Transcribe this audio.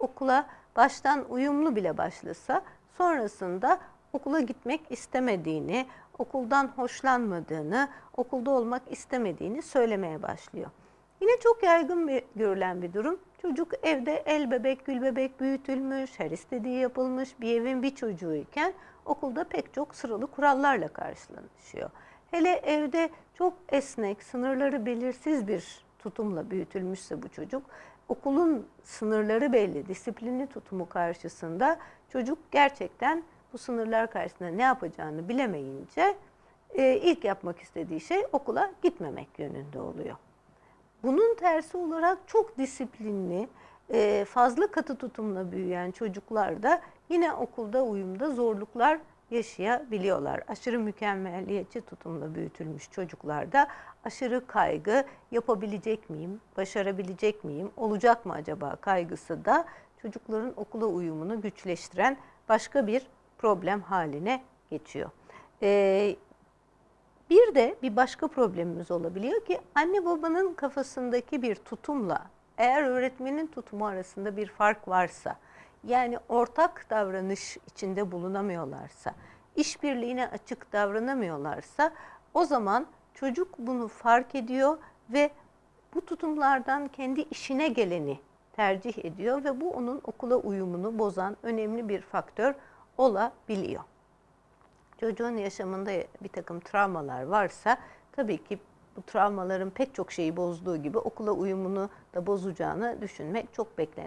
okula baştan uyumlu bile başlasa sonrasında okula gitmek istemediğini, okuldan hoşlanmadığını, okulda olmak istemediğini söylemeye başlıyor. Yine çok yaygın bir görülen bir durum. Çocuk evde el bebek, gül bebek büyütülmüş, her istediği yapılmış bir evin bir çocuğuyken okulda pek çok sıralı kurallarla karşılaşıyor. Hele evde çok esnek, sınırları belirsiz bir tutumla büyütülmüşse bu çocuk, okulun sınırları belli, disiplinli tutumu karşısında çocuk gerçekten bu sınırlar karşısında ne yapacağını bilemeyince e, ilk yapmak istediği şey okula gitmemek yönünde oluyor. Bunun tersi olarak çok disiplinli, e, fazla katı tutumla büyüyen çocuklar da yine okulda uyumda zorluklar yaşayabiliyorlar. Aşırı mükemmeliyetçi tutumla büyütülmüş çocuklarda aşırı kaygı, yapabilecek miyim, başarabilecek miyim, olacak mı acaba kaygısı da çocukların okula uyumunu güçleştiren başka bir problem haline geçiyor. Ee, bir de bir başka problemimiz olabiliyor ki anne babanın kafasındaki bir tutumla eğer öğretmenin tutumu arasında bir fark varsa yani ortak davranış içinde bulunamıyorlarsa, işbirliğine açık davranamıyorlarsa o zaman çocuk bunu fark ediyor ve bu tutumlardan kendi işine geleni tercih ediyor ve bu onun okula uyumunu bozan önemli bir faktör olabiliyor. Çocuğun yaşamında bir takım travmalar varsa tabii ki bu travmaların pek çok şeyi bozduğu gibi okula uyumunu da bozacağını düşünmek çok beklenen.